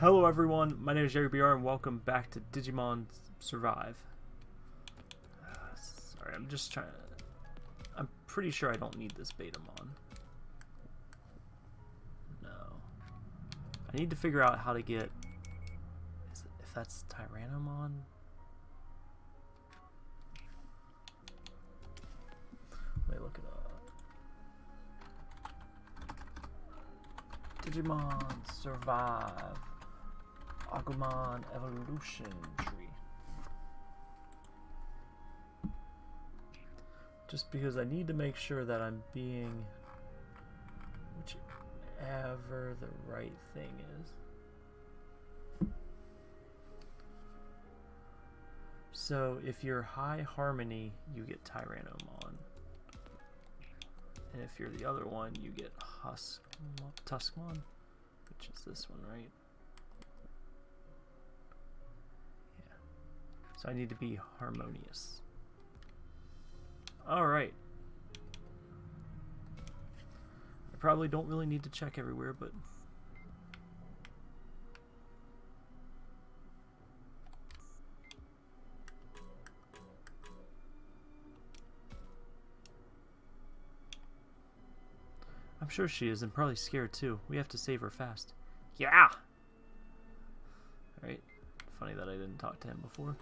Hello everyone, my name is Jerry BR and welcome back to Digimon Survive. Uh, sorry, I'm just trying to... I'm pretty sure I don't need this Betamon. No. I need to figure out how to get... It, if that's Tyrannomon? Let me look it up. Digimon Survive. Agumon Evolution Tree. Just because I need to make sure that I'm being whichever the right thing is. So if you're high harmony, you get Tyrannomon. And if you're the other one, you get Husk Tuskmon, which is this one, right? So I need to be harmonious. Alright. I probably don't really need to check everywhere, but... I'm sure she is, and probably scared too. We have to save her fast. Yeah! Alright. Funny that I didn't talk to him before.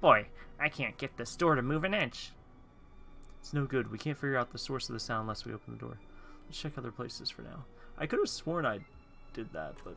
Boy, I can't get this door to move an inch. It's no good. We can't figure out the source of the sound unless we open the door. Let's check other places for now. I could have sworn I did that, but...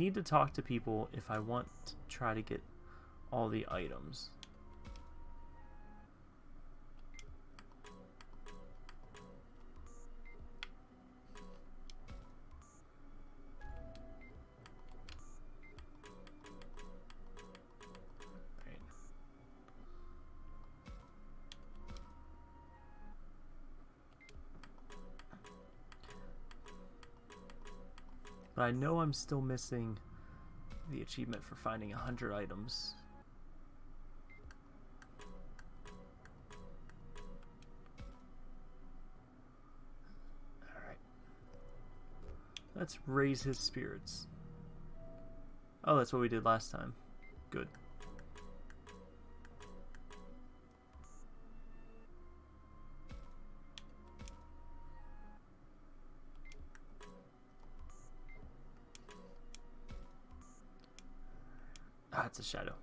need to talk to people if I want to try to get all the items. But I know I'm still missing the achievement for finding 100 items. Alright. Let's raise his spirits. Oh, that's what we did last time. Good. Shadow.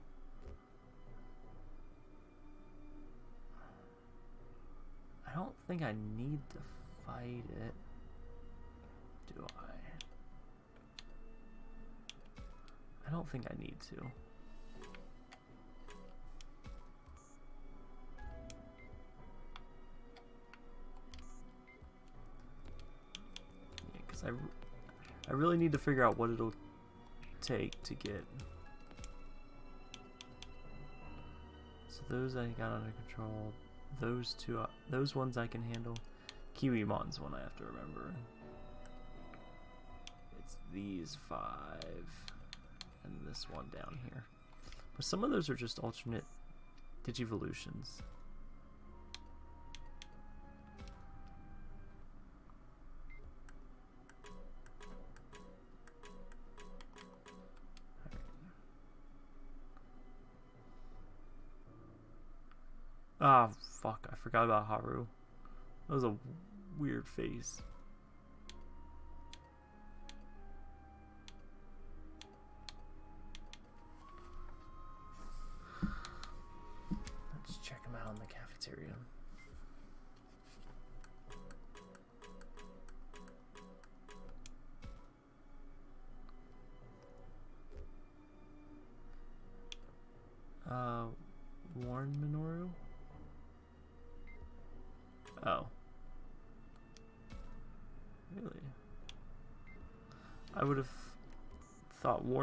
I don't think I need to fight it. Do I? I don't think I need to. Because I, I really need to figure out what it'll take to get those I got under control. Those two, uh, those ones I can handle. Kiwimon's one I have to remember. It's these five, and this one down here. But some of those are just alternate Digivolutions. Forgot about Haru. That was a weird face.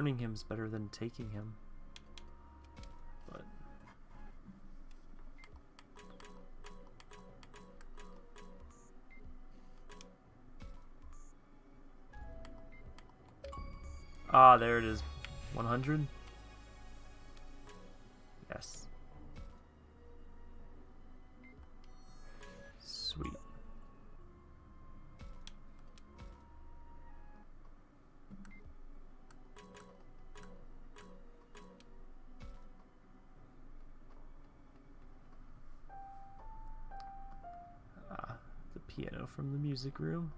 burning him is better than taking him. But Ah, there it is. 100? Yes. From the music room.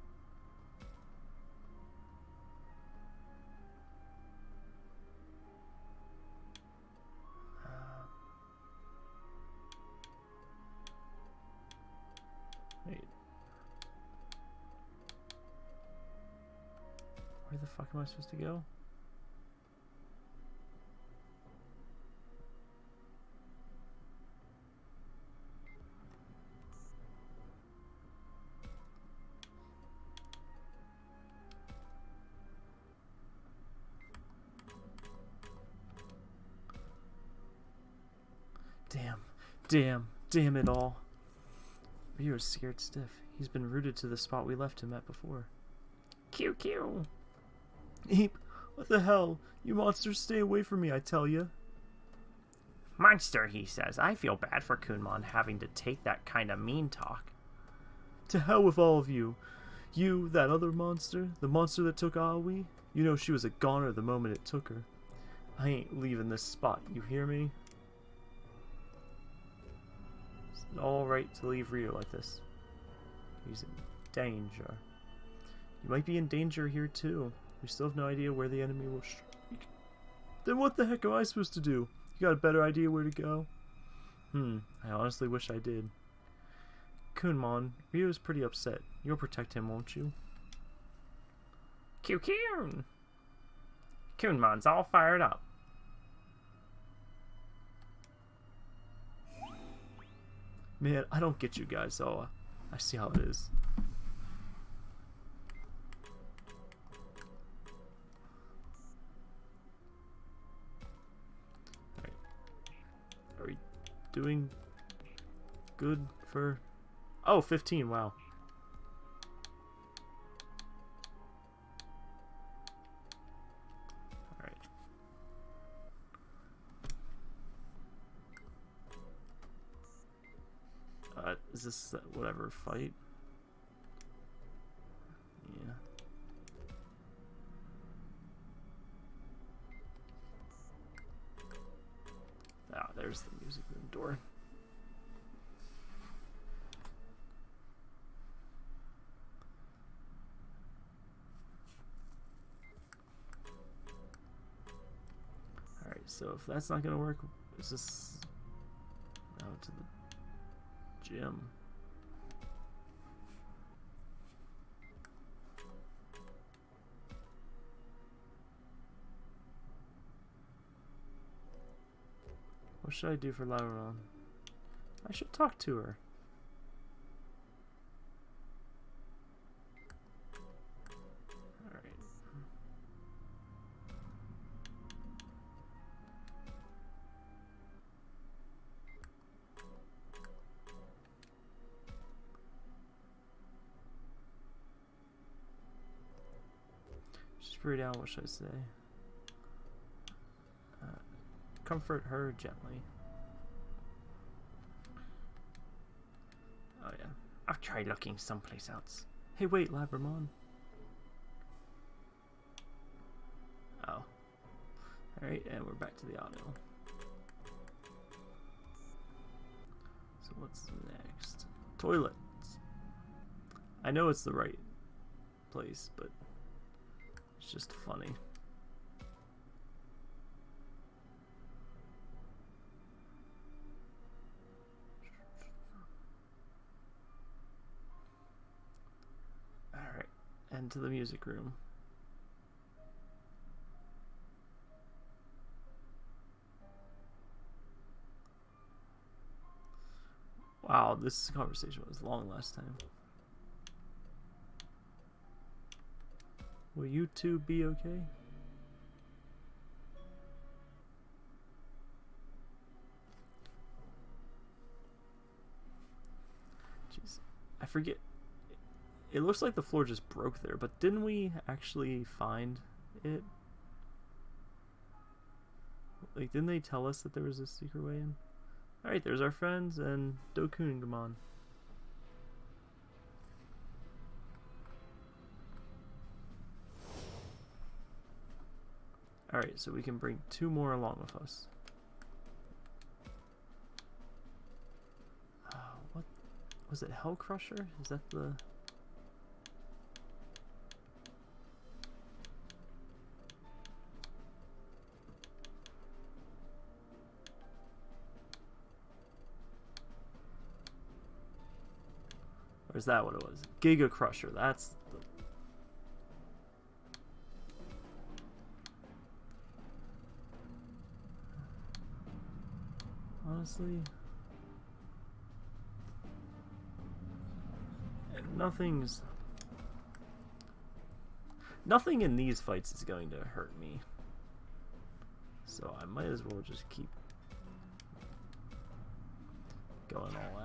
Uh, Wait. Where the fuck am I supposed to go? Damn, damn, it all. Ryo's scared stiff. He's been rooted to the spot we left him at before. QQ. Eep, what the hell? You monsters stay away from me, I tell ya. Monster, he says. I feel bad for Kunemon having to take that kind of mean talk. To hell with all of you. You, that other monster, the monster that took Aoi, you know she was a goner the moment it took her. I ain't leaving this spot, you hear me? It's alright to leave Ryo like this. He's in danger. You might be in danger here too. We still have no idea where the enemy will strike. Then what the heck am I supposed to do? You got a better idea where to go? Hmm, I honestly wish I did. Kunemon, Ryo's pretty upset. You'll protect him, won't you? QQ. Kunemon's all fired up. Man, I don't get you guys, so I see how it is. Are we doing good for... Oh, 15, wow. Is this whatever fight? Yeah. Ah, there's the music room door. Alright, so if that's not gonna work, is this gym? What should I do for Lauron? I should talk to her. Breathe down, what should I say? Uh, comfort her gently. Oh yeah. I've tried looking someplace else. Hey wait, Labramon. Oh. Alright, and we're back to the audio. So what's next? Toilets. I know it's the right place, but it's just funny. Alright, and to the music room. Wow, this conversation was long last time. Will you two be okay? Jeez, I forget. It looks like the floor just broke there, but didn't we actually find it? Like, didn't they tell us that there was a secret way in? Alright, there's our friends and Dokuningamon. Alright, so we can bring two more along with us. Uh, what was it? Hell Crusher? Is that the? Or is that what it was? Giga Crusher. That's honestly. Nothing's. Nothing in these fights is going to hurt me. So I might as well just keep going all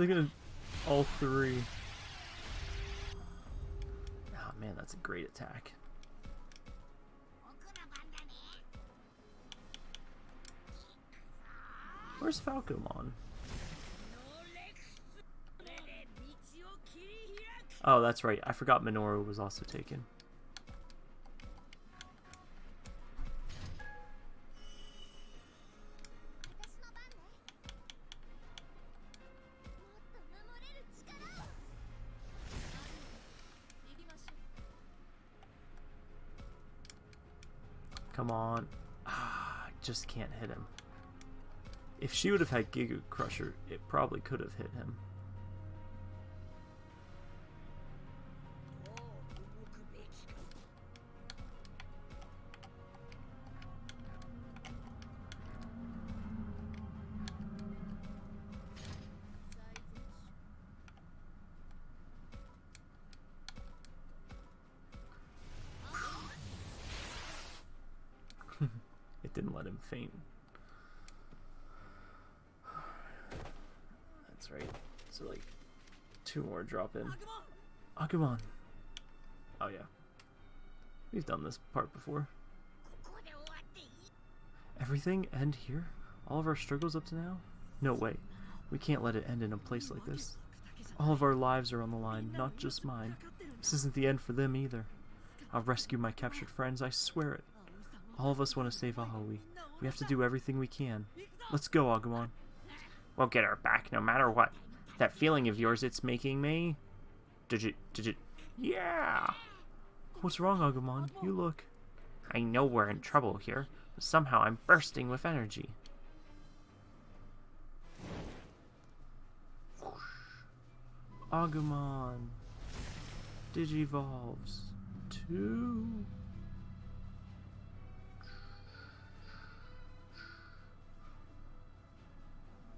So gonna all three. Oh man, that's a great attack. Where's Falcomon? Oh, that's right. I forgot Minoru was also taken. Just can't hit him. If she would have had Giga Crusher, it probably could have hit him. Right. So like two more drop in. Agumon. Oh yeah. We've done this part before. Everything end here? All of our struggles up to now? No way. We can't let it end in a place like this. All of our lives are on the line, not just mine. This isn't the end for them either. I'll rescue my captured friends, I swear it. All of us want to save Aoi. We have to do everything we can. Let's go, Agumon. We'll get her back no matter what. That feeling of yours it's making me. Did you. Did you. Yeah! What's wrong, Agumon? You look... I know we're in trouble here, but somehow I'm bursting with energy. Agumon. Digivolves. Two...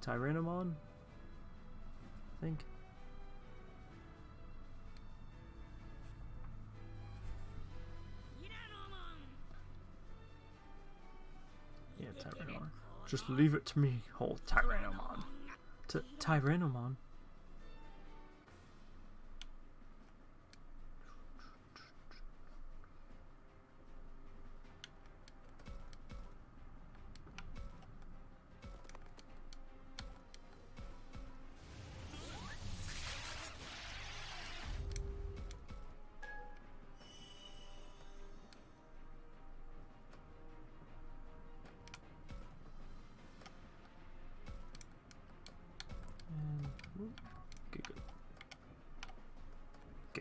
Tyrannomon? I think. Yeah, Tyrannomon. Just leave it to me, whole Tyrannomon. T Tyrannomon?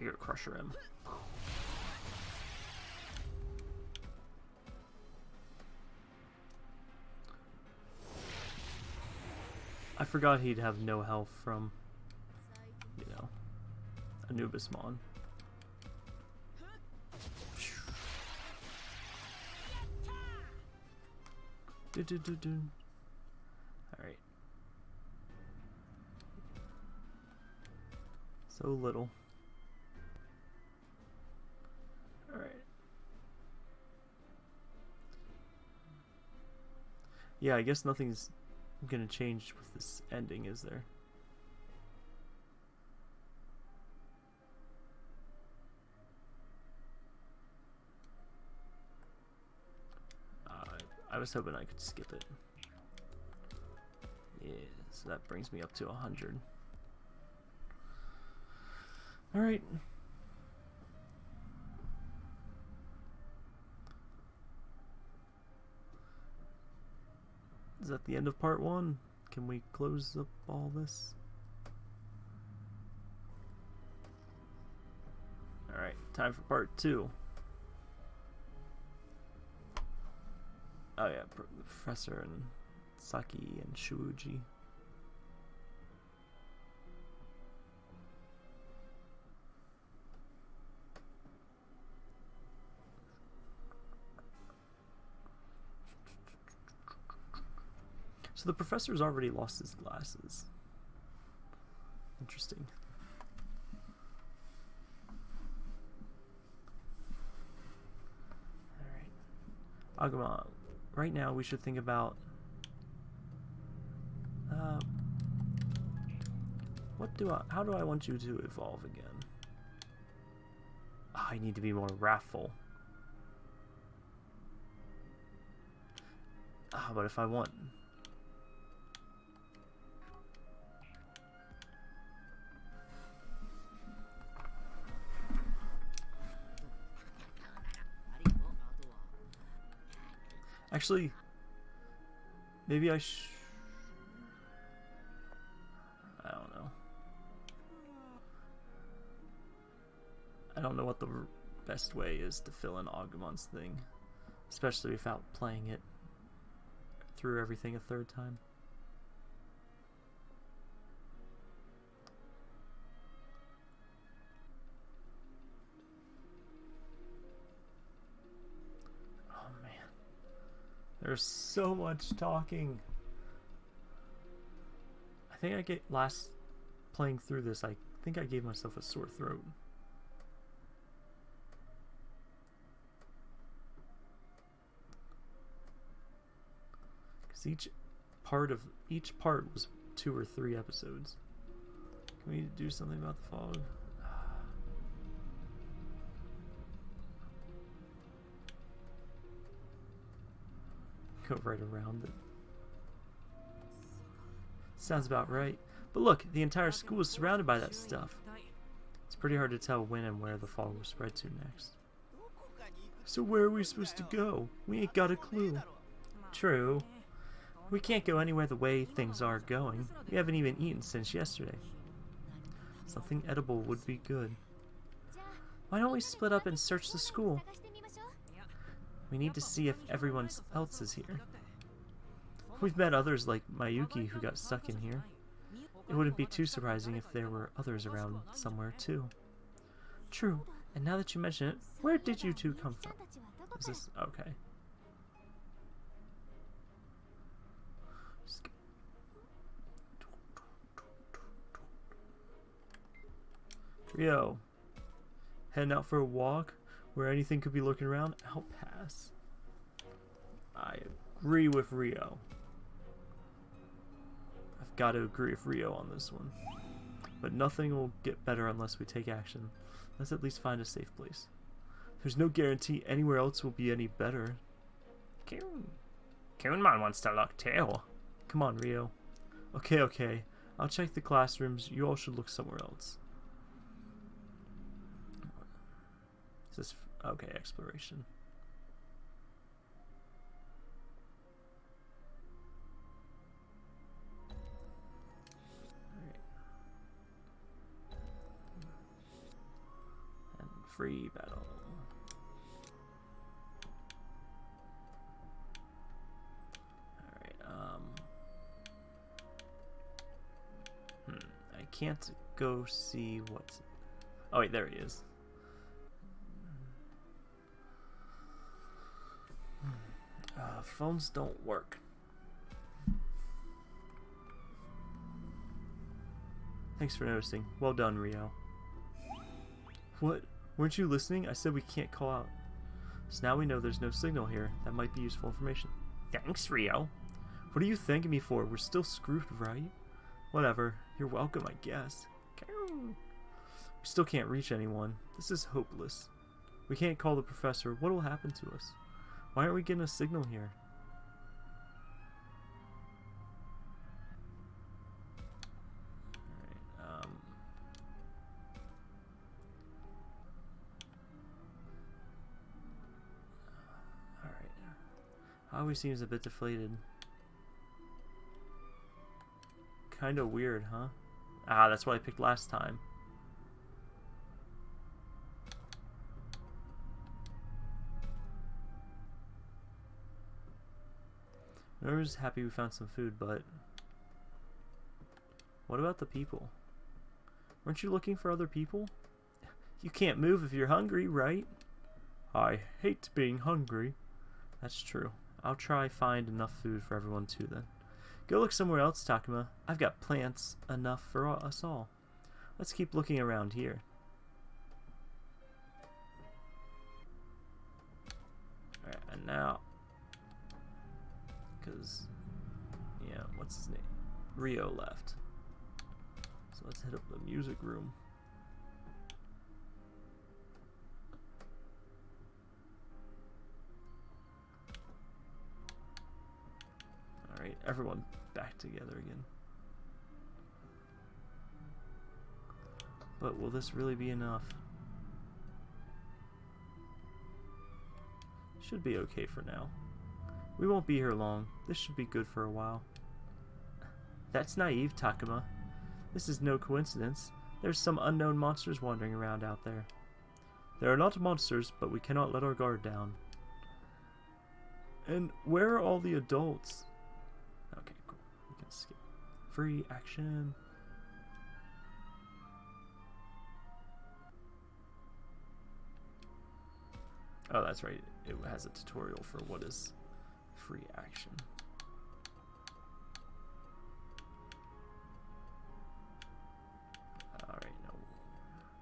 take a crusher him. I forgot he'd have no health from, you know, Anubismon. Alright. So little. Yeah, I guess nothing's gonna change with this ending, is there? Uh, I was hoping I could skip it. Yeah, so that brings me up to 100. Alright. Is that the end of part one? Can we close up all this? Alright, time for part two. Oh yeah, Professor and Saki and Shuuji. So the professor's already lost his glasses. Interesting. Alright. Aguma, right now we should think about uh, what do I how do I want you to evolve again? Ah, I need to be more wrathful. Ah, but if I want Actually, maybe I sh... I don't know. I don't know what the best way is to fill in Agumon's thing. Especially without playing it through everything a third time. There's so much talking. I think I get last playing through this, I think I gave myself a sore throat. Because each part of each part was two or three episodes. Can we do something about the fog? Go right around it. Sounds about right. But look, the entire school is surrounded by that stuff. It's pretty hard to tell when and where the fog will spread to next. So where are we supposed to go? We ain't got a clue. True. We can't go anywhere the way things are going. We haven't even eaten since yesterday. Something edible would be good. Why don't we split up and search the school? We need to see if everyone else is here. We've met others like Mayuki who got stuck in here. It wouldn't be too surprising if there were others around somewhere too. True. And now that you mention it, where did you two come from? Is this okay? Just- Ryo, heading out for a walk where anything could be lurking around? I'll pass. I agree with Ryo. I've got to agree with Ryo on this one. But nothing will get better unless we take action. Let's at least find a safe place. There's no guarantee anywhere else will be any better. Kun. Kunemon wants to look too. Come on, Ryo. Okay, okay. I'll check the classrooms. You all should look somewhere else. Is this okay? Exploration. Alright. And free battle. Um. Hmm, I can't go see what's. Oh, wait, there he is. Uh, phones don't work. Thanks for noticing. Well done, Ryo. What? Weren't you listening? I said we can't call out. So now we know there's no signal here. That might be useful information. Thanks, Ryo. What are you thanking me for? We're still screwed, right? Whatever. You're welcome, I guess. We still can't reach anyone. This is hopeless. We can't call the professor. What will happen to us? Why aren't we getting a signal here? Alright, um... Always seems a bit deflated. Kinda weird, huh? Ah, that's what I picked last time. I was happy we found some food, but... What about the people? Weren't you looking for other people? You can't move if you're hungry, right? I hate being hungry. That's true. I'll try find enough food for everyone too then. Go look somewhere else, Takuma. I've got plants enough for us all. Let's keep looking around here. Alright, and now... Because, yeah, what's his name? Ryo left. So let's hit up the music room. Alright, everyone back together again. But will this really be enough? Should be okay for now. We won't be here long. This should be good for a while. That's naive, Takuma. This is no coincidence. There's some unknown monsters wandering around out there. There are not monsters, but we cannot let our guard down. And where are all the adults? Okay, cool. We can skip. Free action. Oh, that's right. It has a tutorial for what is free action. Alright, now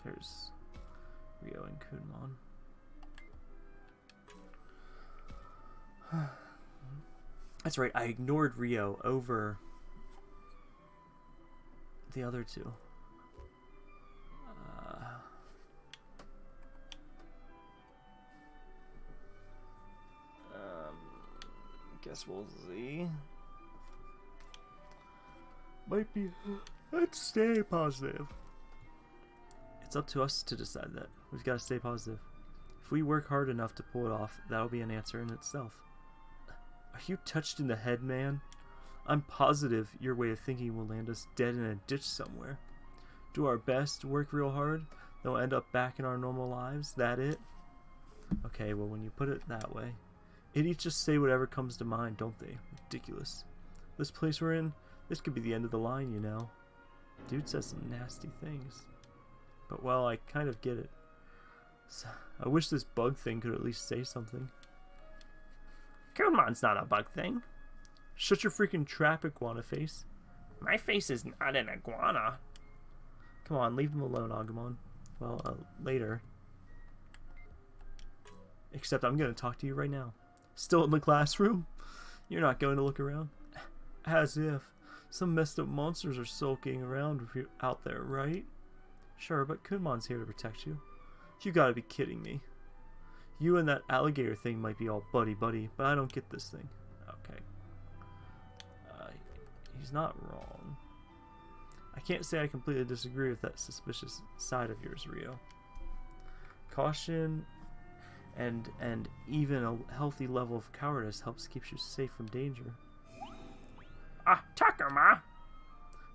there's Ryo and Kunemon. That's right, I ignored Ryo over the other two. Guess we'll see. Might be. Let's stay positive. It's up to us to decide that. We've got to stay positive. If we work hard enough to pull it off, that'll be an answer in itself. Are you touched in the head, man? I'm positive your way of thinking will land us dead in a ditch somewhere. Do our best, work real hard, then we'll end up back in our normal lives. That it? Okay, well, when you put it that way, idiots just say whatever comes to mind, don't they? Ridiculous. This place we're in, this could be the end of the line, you know. Dude says some nasty things. But, well, I kind of get it. So, I wish this bug thing could at least say something. Kunemon's not a bug thing. Shut your freaking trap, iguana face. My face is not an iguana. Come on, leave him alone, Agumon. Well, uh, later. Except I'm going to talk to you right now. Still in the classroom? You're not going to look around? As if. Some messed up monsters are sulking around out there, right? Sure, but Kunemon's here to protect you. You gotta be kidding me. You and that alligator thing might be all buddy-buddy, but I don't get this thing. Okay. Uh, he's not wrong. I can't say I completely disagree with that suspicious side of yours, Ryo. Caution and and even a healthy level of cowardice helps keep you safe from danger. Ah, Takuma!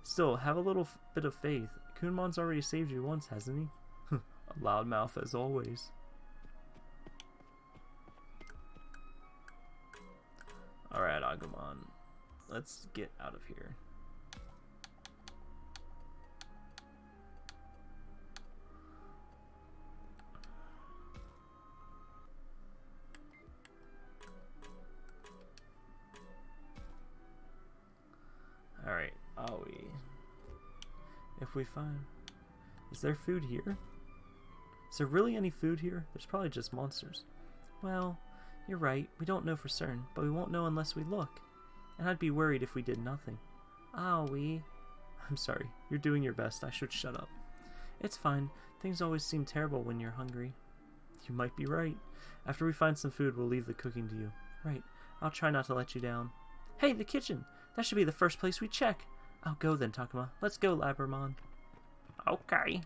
Still, have a little bit of faith. Kunemon's already saved you once, hasn't he? a loudmouth as always. Alright, Agumon. Let's get out of here. If we find... Is there food here? Is there really any food here? There's probably just monsters. Well, you're right. We don't know for certain, but we won't know unless we look. And I'd be worried if we did nothing. Ah, we. I'm sorry. You're doing your best. I should shut up. It's fine. Things always seem terrible when you're hungry. You might be right. After we find some food, we'll leave the cooking to you. Right. I'll try not to let you down. Hey, the kitchen! That should be the first place we check. I'll go then, Takuma. Let's go, Labramon. Okay.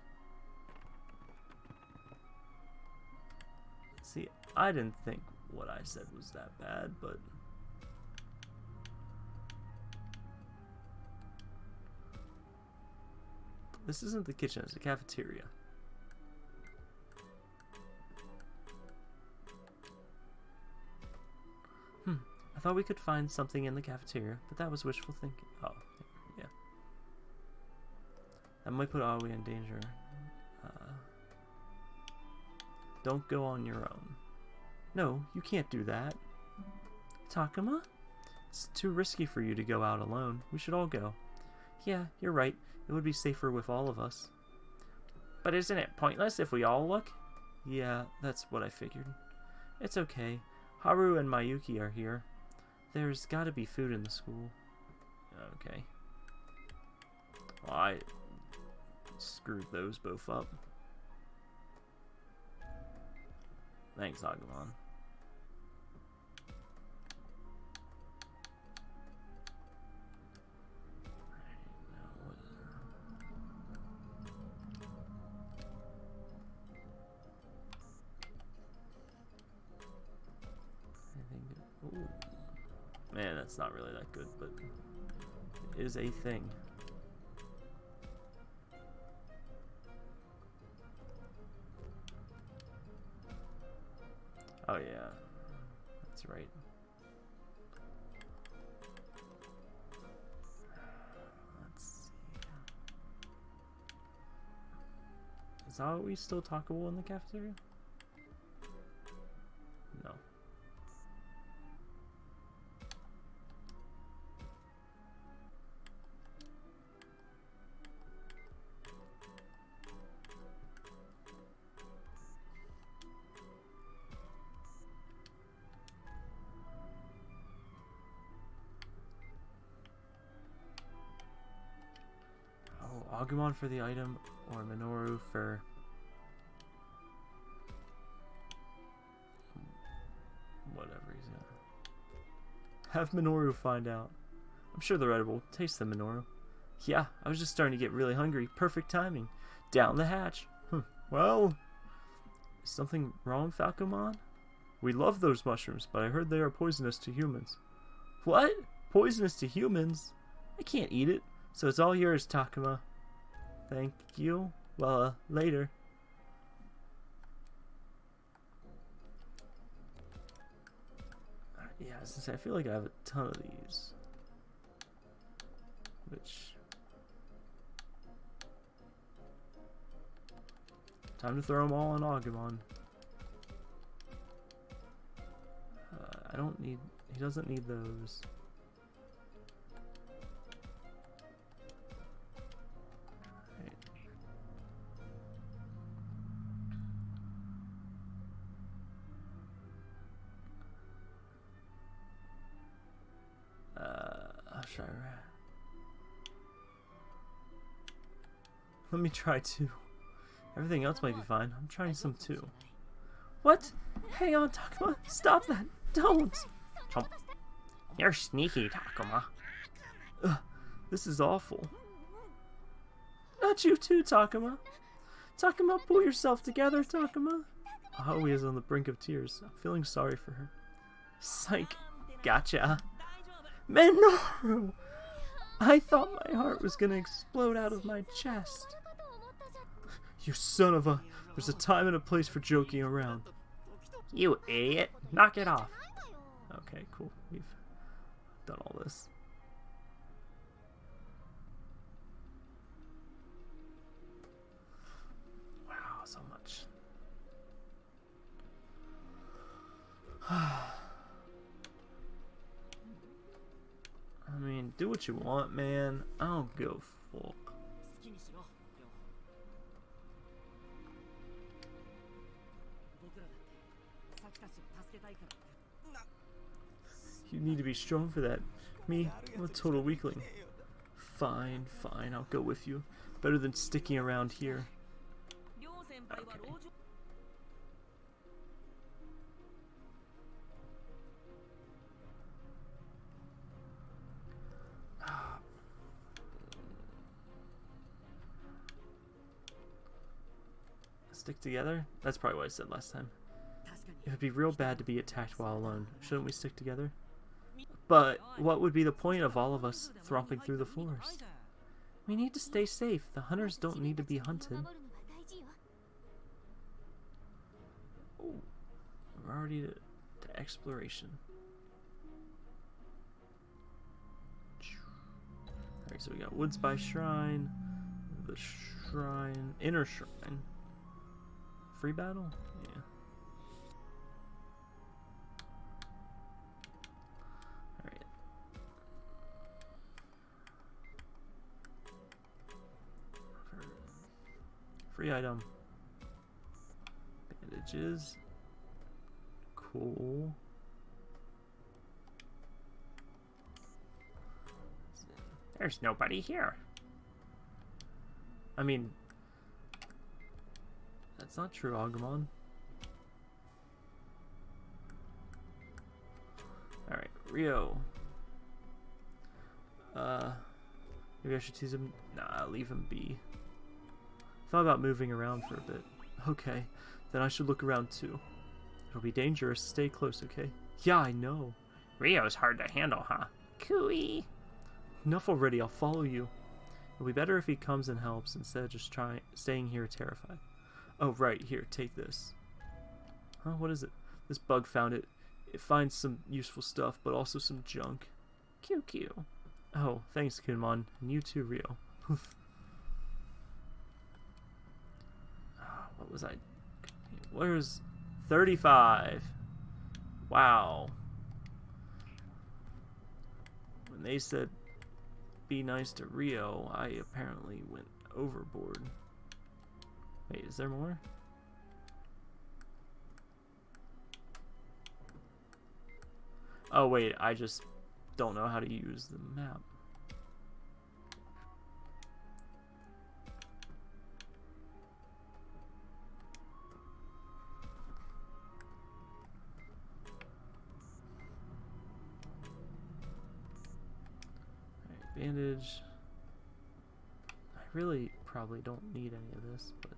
See, I didn't think what I said was that bad, but... This isn't the kitchen, it's a cafeteria. Hmm, I thought we could find something in the cafeteria, but that was wishful thinking. Oh. That might put Aoi in danger. Uh, don't go on your own. No, you can't do that. Takuma? It's too risky for you to go out alone. We should all go. Yeah, you're right. It would be safer with all of us. But isn't it pointless if we all look? Yeah, that's what I figured. It's okay. Haru and Mayuki are here. There's gotta be food in the school. Okay. Well, I screwed those both up. Thanks, Agumon. Man, that's not really that good, but it is a thing. Oh yeah, that's right. Let's see. Is we still talkable in the cafeteria? Agumon for the item, or Minoru for... Whatever he's gonna... Have Minoru find out. I'm sure they're edible. Taste the Minoru. Yeah, I was just starting to get really hungry. Perfect timing. Down the hatch. Hm. Well... Is something wrong, Falcomon? We love those mushrooms, but I heard they are poisonous to humans. What? Poisonous to humans? I can't eat it, so it's all yours, Takuma. Thank you. Well, uh, later. Yeah, since I feel like I have a ton of these. Which... Time to throw them all on Agumon. Uh, I don't need... He doesn't need those. Let me try too. Everything else might be fine. I'm trying some too. What? Hang on, Takuma. Stop that. Don't. Chomp. You're sneaky, Takuma. Ugh, this is awful. Not you too, Takuma. Takuma, pull yourself together, Takuma. Aoi is on the brink of tears. I'm feeling sorry for her. Psych. Gotcha. Minoru! I thought my heart was gonna explode out of my chest. You son of a... There's a time and a place for joking around. You idiot. Knock it off. Okay, cool. We've done all this. Wow, so much. I mean, do what you want, man. I don't go fuck. You need to be strong for that. Me, I'm a total weakling. Fine, fine, I'll go with you. Better than sticking around here. Okay. Stick together? That's probably what I said last time. It would be real bad to be attacked while alone. Shouldn't we stick together? But what would be the point of all of us thromping through the forest? We need to stay safe. The hunters don't need to be hunted. Oh, we're already to, to exploration. Alright, so we got Woods by Shrine, the Shrine, Inner Shrine. Free battle? Item. Bandages. Cool. There's nobody here. I mean, that's not true, Agumon. Alright, Ryo. Uh, maybe I should tease him. Nah, leave him be. Thought about moving around for a bit. Okay, then I should look around too. It'll be dangerous. Stay close, okay? Yeah, I know. Ryo's hard to handle, huh? Cooey. Enough already. I'll follow you. It'll be better if he comes and helps instead of just trying staying here terrified. Oh, right, here, take this. Huh, what is it? This bug found it. It finds some useful stuff, but also some junk. QQ. Oh, thanks, Kunemon. And you too, Ryo. Ah, what was I? Where's 35? Wow. When they said be nice to Ryo, I apparently went overboard. Wait, is there more? Oh wait, I just don't know how to use the map. Bandage. I really probably don't need any of this, but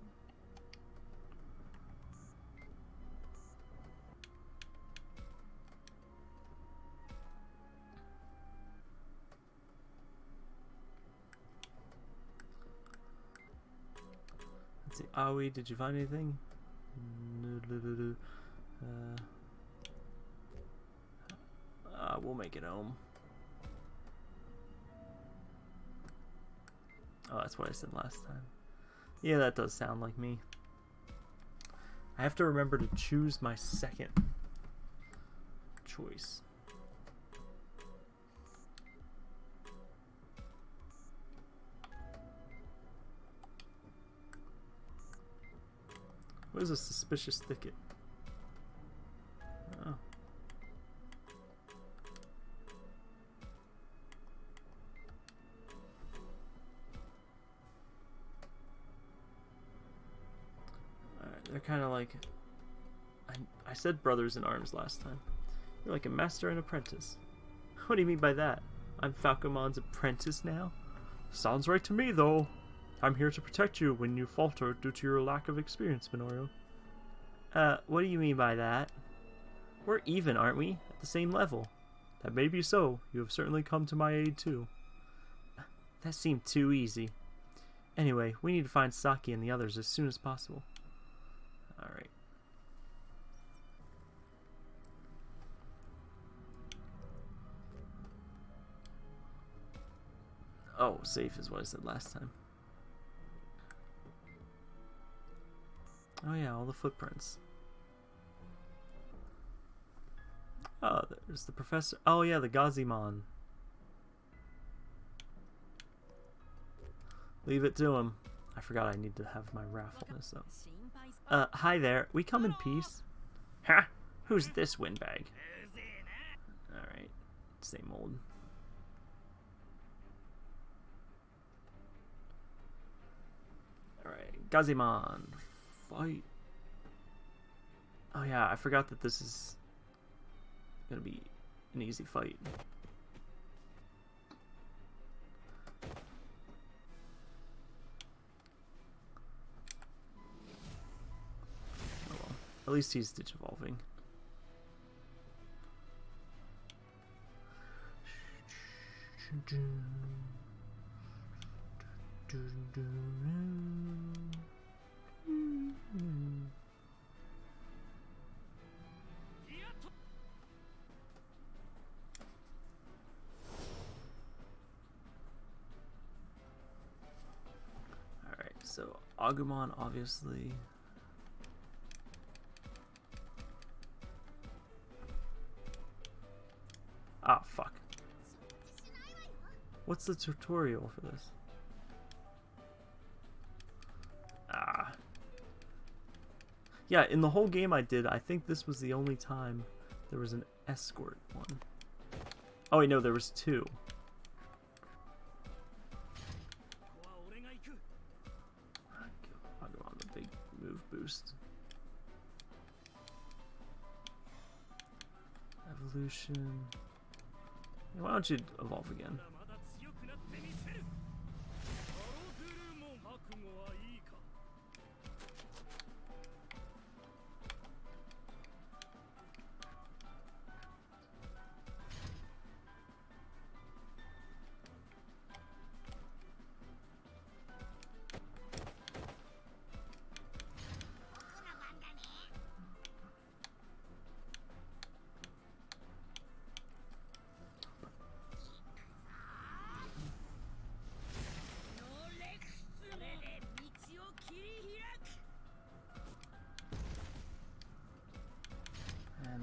Let's see. Aoi, did you find anything? Uh, uh, we'll make it home. Oh, that's what I said last time. Yeah, that does sound like me. I have to remember to choose my second choice. What is a suspicious thicket? Like... I, I said brothers in arms last time. You're like a master and apprentice. What do you mean by that? I'm Falcomon's apprentice now? Sounds right to me, though. I'm here to protect you when you falter due to your lack of experience, Minoru. Uh, what do you mean by that? We're even, aren't we? At the same level. That may be so. You have certainly come to my aid, too. That seemed too easy. Anyway, we need to find Saki and the others as soon as possible. Safe is what I said last time. Oh yeah, all the footprints. Oh, there's the professor. Oh yeah, the Gazimon. Leave it to him. I forgot I need to have my raffle this up. Uh, hi there. We come in peace. Huh? Who's this windbag? Alright, same old. Alright, Gazimon, fight. Oh yeah, I forgot that this is gonna be an easy fight. Oh well. At least he's ditch evolving. Alright, so Agumon obviously. Ah, fuck. What's the tutorial for this? Yeah, in the whole game I did, I think this was the only time there was an escort one. Oh wait, no, there was two. I'll go on the big move boost. Evolution. Why don't you evolve again?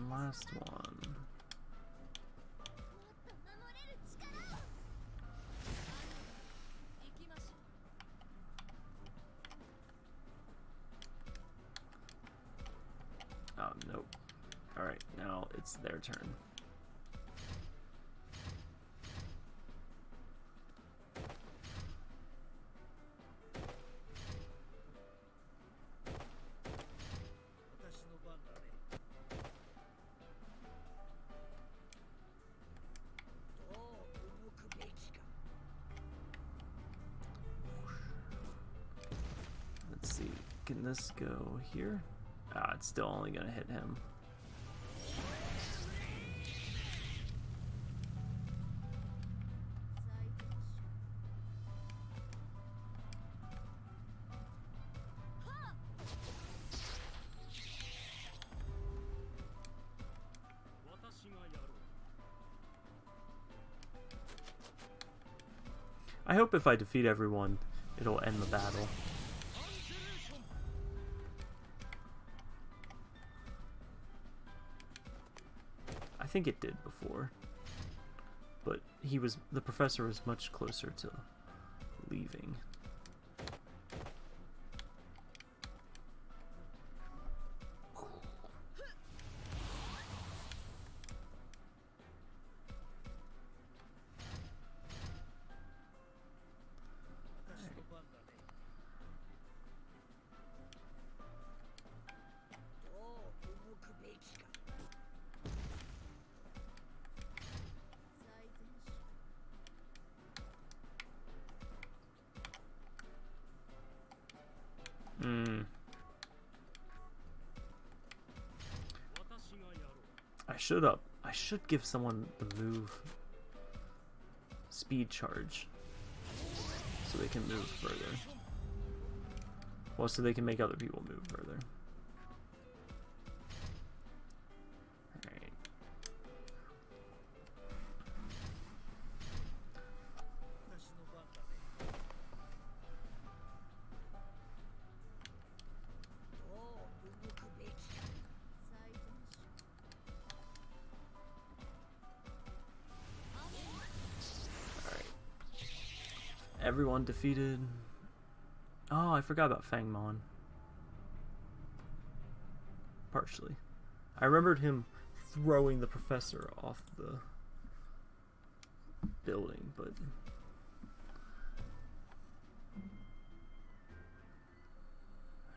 Last one. Oh, nope. Alright, now it's their turn. This go here? Ah, it's still only gonna hit him. I hope if I defeat everyone, it'll end the battle. Think it did before. But he was the professor was much closer to leaving. Should up. I should give someone the move speed charge so they can move further. Well, so they can make other people move further. Everyone defeated. Oh, I forgot about Fangmon. Partially. I remembered him throwing the professor off the building, but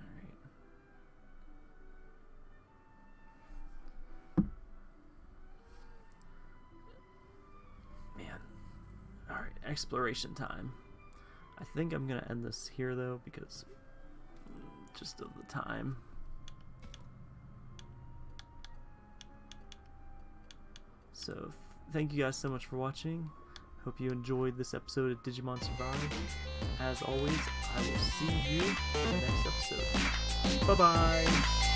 Alright. Man. Alright, exploration time. I think I'm gonna end this here though because just of the time. So, th- thank you guys so much for watching. Hope you enjoyed this episode of Digimon Survive. As always, I will see you in the next episode. Bye bye!